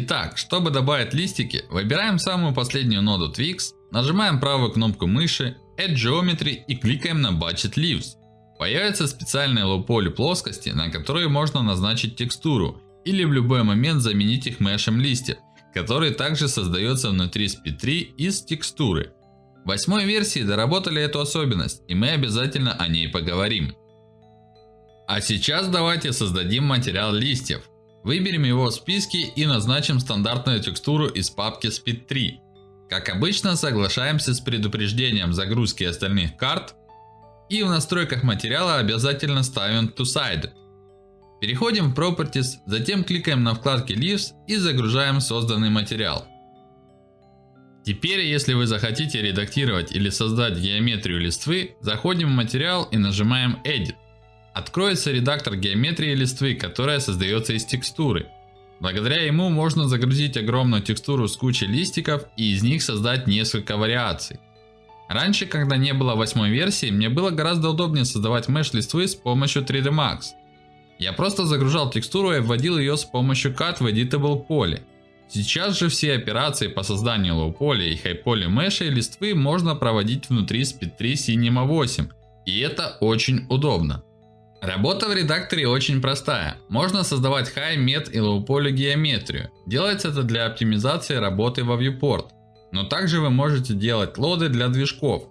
Итак, чтобы добавить листики, выбираем самую последнюю ноду Twix, нажимаем правую кнопку мыши, Add Geometry и кликаем на Budget Leaves. Появятся специальные лоу-поли плоскости, на которые можно назначить текстуру или в любой момент заменить их мешем листьев, который также создается внутри Speed3 из текстуры. В восьмой версии доработали эту особенность, и мы обязательно о ней поговорим. А сейчас давайте создадим материал листьев. Выберем его в списке и назначим стандартную текстуру из папки Speed3. Как обычно, соглашаемся с предупреждением загрузки остальных карт. И в настройках материала обязательно ставим To Side. Переходим в Properties, затем кликаем на вкладке Leaves и загружаем созданный материал. Теперь, если вы захотите редактировать или создать геометрию листвы, заходим в материал и нажимаем Edit. Откроется редактор геометрии листвы, которая создается из текстуры. Благодаря ему можно загрузить огромную текстуру с кучей листиков и из них создать несколько вариаций. Раньше, когда не было восьмой версии, мне было гораздо удобнее создавать меш листвы с помощью 3D Max. Я просто загружал текстуру и вводил ее с помощью Cut в Editable поле. Сейчас же все операции по созданию low поля и high поля меша и листвы можно проводить внутри Speed3 Cinema 8. И это очень удобно. Работа в редакторе очень простая. Можно создавать high, med и low poly геометрию. Делается это для оптимизации работы во viewport. Но также вы можете делать лоды для движков.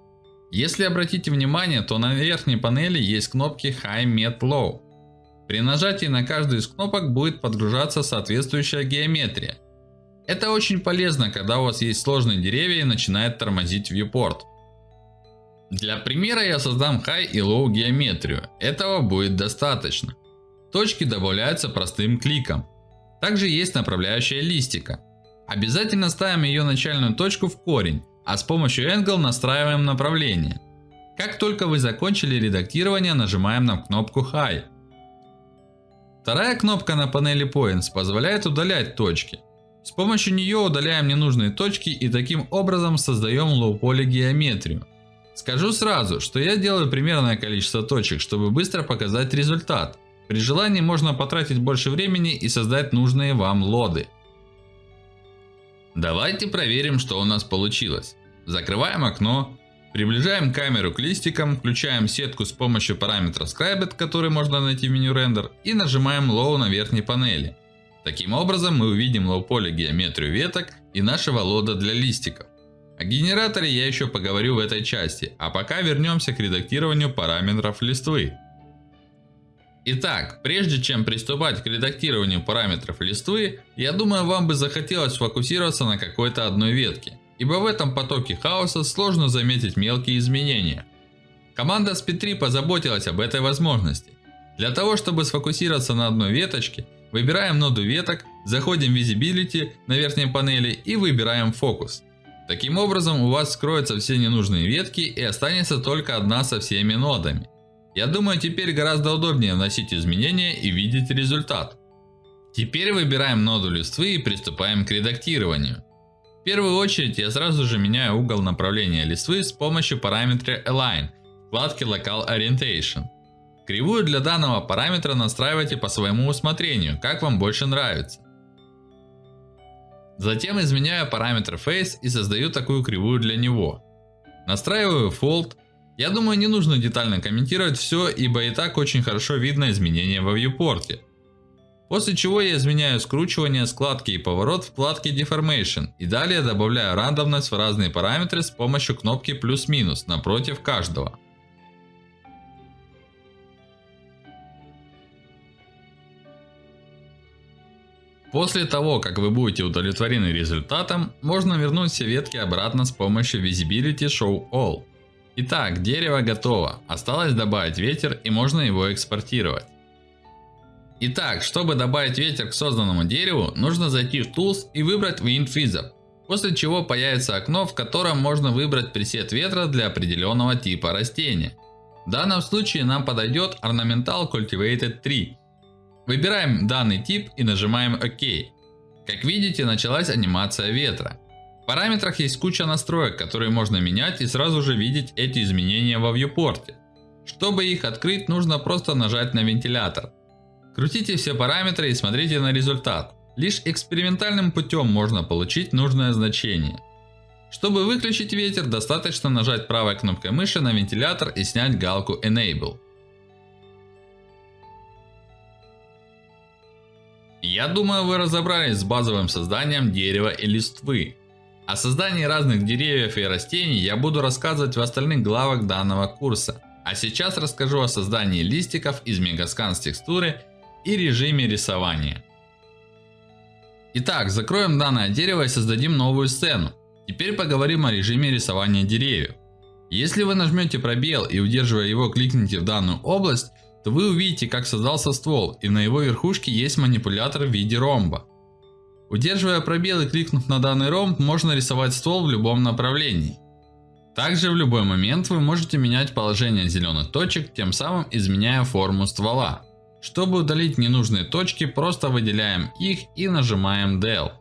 Если обратите внимание, то на верхней панели есть кнопки High, Med, Low. При нажатии на каждую из кнопок будет подгружаться соответствующая геометрия. Это очень полезно, когда у вас есть сложные деревья и начинает тормозить viewport. Для примера я создам high и low геометрию. Этого будет достаточно. Точки добавляются простым кликом. Также есть направляющая листика. Обязательно ставим ее начальную точку в корень, а с помощью Angle настраиваем направление. Как только вы закончили редактирование, нажимаем на кнопку High. Вторая кнопка на панели Points позволяет удалять точки. С помощью нее удаляем ненужные точки и таким образом создаем low-poly геометрию. Скажу сразу, что я делаю примерное количество точек, чтобы быстро показать результат. При желании можно потратить больше времени и создать нужные вам лоды. Давайте проверим, что у нас получилось. Закрываем окно, приближаем камеру к листикам, включаем сетку с помощью параметра Scribed, который можно найти в меню Render, и нажимаем Low на верхней панели. Таким образом мы увидим low поле геометрию веток и нашего лода для листиков. О генераторе я еще поговорю в этой части, а пока вернемся к редактированию параметров листвы. Итак, прежде чем приступать к редактированию параметров листвы, я думаю вам бы захотелось сфокусироваться на какой-то одной ветке. Ибо в этом потоке хаоса сложно заметить мелкие изменения. Команда SP3 позаботилась об этой возможности. Для того, чтобы сфокусироваться на одной веточке, выбираем ноду веток, заходим в Visibility на верхней панели и выбираем фокус. Таким образом у вас скроются все ненужные ветки и останется только одна со всеми нодами. Я думаю теперь гораздо удобнее вносить изменения и видеть результат. Теперь выбираем ноду листвы и приступаем к редактированию. В первую очередь я сразу же меняю угол направления листвы с помощью параметра Align в вкладке Local Orientation. Кривую для данного параметра настраивайте по своему усмотрению, как вам больше нравится. Затем изменяю параметр Face и создаю такую кривую для него. Настраиваю Fold. Я думаю не нужно детально комментировать все, ибо и так очень хорошо видно изменения во viewport. После чего я изменяю скручивание, складки и поворот в вкладке Deformation. И далее добавляю рандомность в разные параметры с помощью кнопки плюс-минус напротив каждого. После того, как вы будете удовлетворены результатом, можно вернуть все ветки обратно с помощью Visibility Show All. Итак, дерево готово. Осталось добавить ветер и можно его экспортировать. Итак, чтобы добавить ветер к созданному дереву, нужно зайти в Tools и выбрать Wind Wizard. После чего появится окно, в котором можно выбрать пресет ветра для определенного типа растения. В данном случае нам подойдет Ornamental Cultivated Tree. Выбираем данный тип и нажимаем ОК. Как видите, началась анимация ветра. В параметрах есть куча настроек, которые можно менять и сразу же видеть эти изменения во viewport. Чтобы их открыть, нужно просто нажать на вентилятор. Крутите все параметры и смотрите на результат. Лишь экспериментальным путем можно получить нужное значение. Чтобы выключить ветер, достаточно нажать правой кнопкой мыши на вентилятор и снять галку Enable. Я думаю, вы разобрались с базовым созданием дерева и листвы. О создании разных деревьев и растений я буду рассказывать в остальных главах данного курса. А сейчас расскажу о создании листиков из Megascan с текстуры и режиме рисования. Итак, закроем данное дерево и создадим новую сцену. Теперь поговорим о режиме рисования деревьев. Если вы нажмете пробел и удерживая его кликните в данную область, то вы увидите как создался ствол и на его верхушке есть манипулятор в виде ромба. Удерживая пробел и кликнув на данный ромб, можно рисовать ствол в любом направлении. Также в любой момент вы можете менять положение зеленых точек, тем самым изменяя форму ствола. Чтобы удалить ненужные точки, просто выделяем их и нажимаем Del.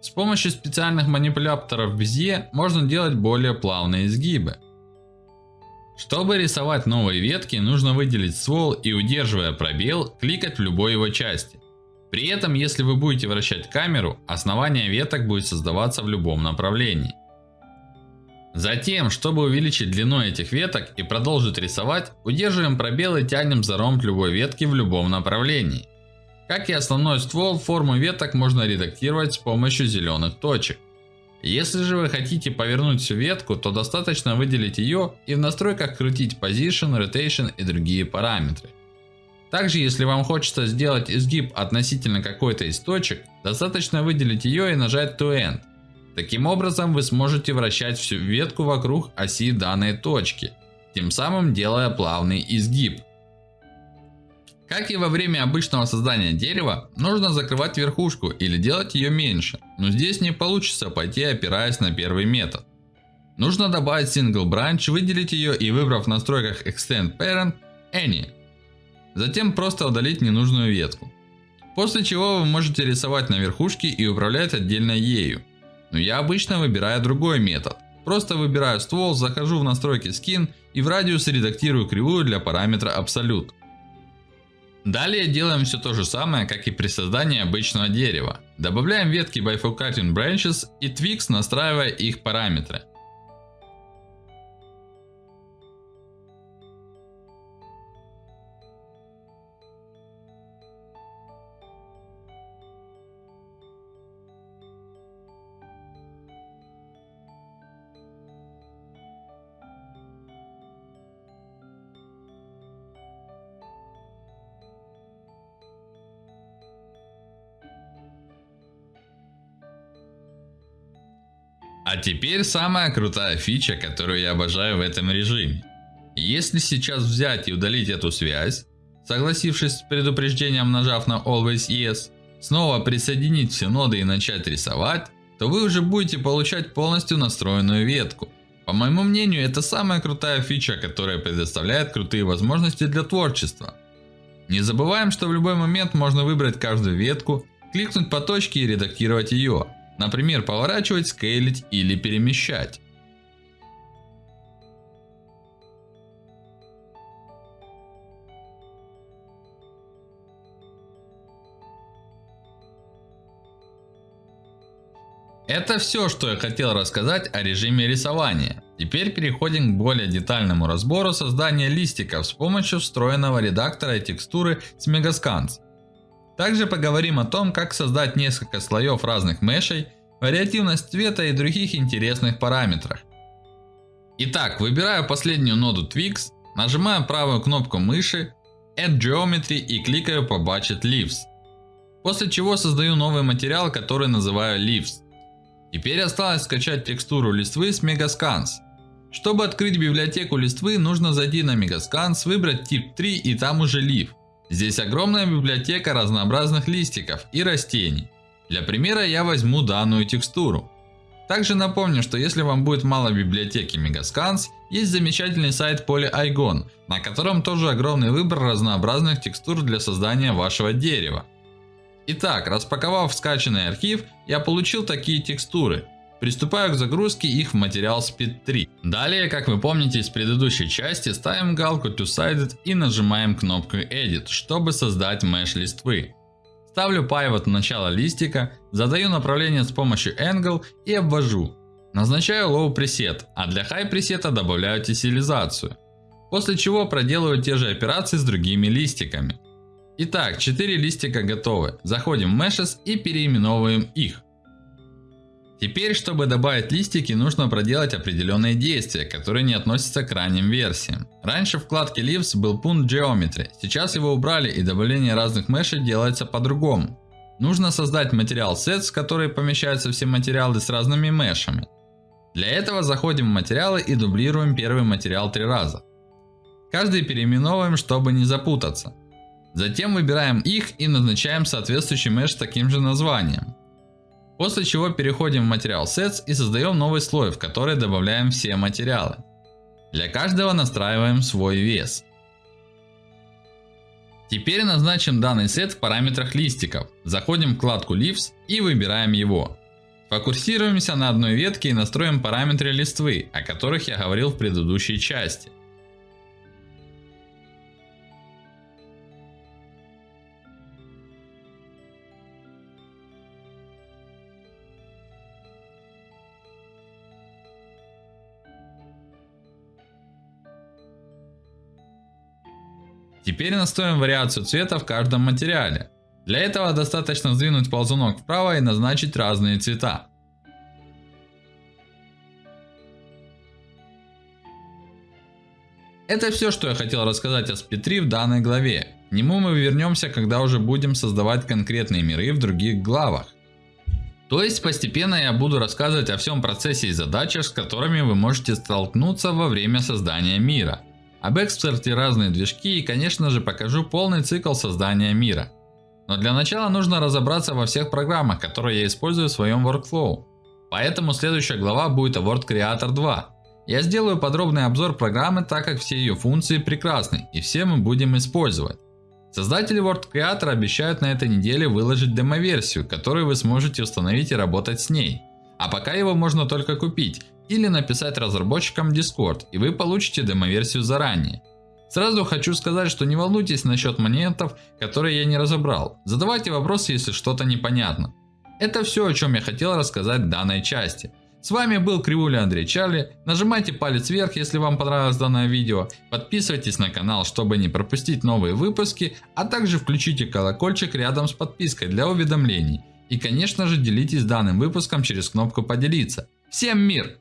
С помощью специальных манипуляторов Bezier можно делать более плавные изгибы. Чтобы рисовать новые ветки, нужно выделить ствол и удерживая пробел, кликать в любой его части. При этом, если вы будете вращать камеру, основание веток будет создаваться в любом направлении. Затем, чтобы увеличить длину этих веток и продолжить рисовать, удерживаем пробел и тянем за ромб любой ветки в любом направлении. Как и основной ствол, форму веток можно редактировать с помощью зеленых точек. Если же вы хотите повернуть ветку, то достаточно выделить ее и в настройках крутить Position, Rotation и другие параметры. Также, если вам хочется сделать изгиб относительно какой-то из точек, достаточно выделить ее и нажать To End. Таким образом, вы сможете вращать всю ветку вокруг оси данной точки, тем самым делая плавный изгиб. Как и во время обычного создания дерева, нужно закрывать верхушку или делать ее меньше, но здесь не получится пойти опираясь на первый метод. Нужно добавить Single Branch, выделить ее и выбрав в настройках Extend Parent, Any. Затем просто удалить ненужную ветку. После чего вы можете рисовать на верхушке и управлять отдельно ею. Но я обычно выбираю другой метод. Просто выбираю ствол, захожу в настройки Skin и в радиус редактирую кривую для параметра Absolute. Далее делаем все то же самое, как и при создании обычного дерева. Добавляем ветки Bifurcating Branches и Twix, настраивая их параметры. А теперь самая крутая фича, которую я обожаю в этом режиме. Если сейчас взять и удалить эту связь, согласившись с предупреждением нажав на Always Yes, снова присоединить все ноды и начать рисовать, то вы уже будете получать полностью настроенную ветку. По моему мнению, это самая крутая фича, которая предоставляет крутые возможности для творчества. Не забываем, что в любой момент можно выбрать каждую ветку, кликнуть по точке и редактировать ее. Например, поворачивать, скейлить или перемещать. Это все, что я хотел рассказать о режиме рисования. Теперь переходим к более детальному разбору создания листиков с помощью встроенного редактора и текстуры с Megascans. Также поговорим о том, как создать несколько слоев разных мешей, вариативность цвета и других интересных параметрах. Итак, выбираю последнюю ноду Twix, нажимаю правую кнопку мыши, Add Geometry и кликаю по Budget Leaves. После чего создаю новый материал, который называю Leaves. Теперь осталось скачать текстуру листвы с Megascans. Чтобы открыть библиотеку листвы, нужно зайти на Megascans, выбрать тип 3 и там уже Leaf. Здесь огромная библиотека разнообразных листиков и растений. Для примера я возьму данную текстуру. Также напомню, что если вам будет мало библиотеки Megascans, есть замечательный сайт PolyIgon, на котором тоже огромный выбор разнообразных текстур для создания вашего дерева. Итак, распаковав скачанный архив, я получил такие текстуры. Приступаю к загрузке их в материал Speed 3. Далее, как вы помните из предыдущей части, ставим галку Two Sided и нажимаем кнопку Edit, чтобы создать меш листвы. Ставлю pivot в начало листика, задаю направление с помощью angle и обвожу. Назначаю low preset, а для high пресета добавляю тессилизацию. После чего проделываю те же операции с другими листиками. Итак, 4 листика готовы. Заходим в Meshes и переименовываем их. Теперь, чтобы добавить листики, нужно проделать определенные действия, которые не относятся к ранним версиям. Раньше в вкладке Leaves был пункт Geometry, сейчас его убрали и добавление разных мешей делается по-другому. Нужно создать материал Sets, в который помещаются все материалы с разными мешами. Для этого заходим в материалы и дублируем первый материал три раза. Каждый переименовываем, чтобы не запутаться. Затем выбираем их и назначаем соответствующий меш с таким же названием. После чего переходим в материал Sets и создаем новый слой, в который добавляем все материалы. Для каждого настраиваем свой вес. Теперь назначим данный сет в параметрах листиков. Заходим в вкладку Leaves и выбираем его. Фокусируемся на одной ветке и настроим параметры листвы, о которых я говорил в предыдущей части. Теперь настроим вариацию цвета в каждом материале. Для этого достаточно сдвинуть ползунок вправо и назначить разные цвета. Это все, что я хотел рассказать о Speed в данной главе. К нему мы вернемся, когда уже будем создавать конкретные миры в других главах. То есть постепенно я буду рассказывать о всем процессе и задачах, с которыми вы можете столкнуться во время создания мира. Об экспорте разные движки и конечно же покажу полный цикл создания мира. Но для начала нужно разобраться во всех программах, которые я использую в своем workflow. Поэтому следующая глава будет о Word Creator 2. Я сделаю подробный обзор программы, так как все ее функции прекрасны и все мы будем использовать. Создатели Word Creator обещают на этой неделе выложить демо-версию, которую вы сможете установить и работать с ней. А пока его можно только купить, или написать разработчикам Discord, и вы получите демо-версию заранее. Сразу хочу сказать, что не волнуйтесь насчет моментов, которые я не разобрал. Задавайте вопросы, если что-то непонятно. Это все, о чем я хотел рассказать в данной части. С вами был Кривуля Андрей Чарли. Нажимайте палец вверх, если вам понравилось данное видео. Подписывайтесь на канал, чтобы не пропустить новые выпуски. А также включите колокольчик рядом с подпиской для уведомлений. И конечно же делитесь данным выпуском через кнопку поделиться. Всем мир!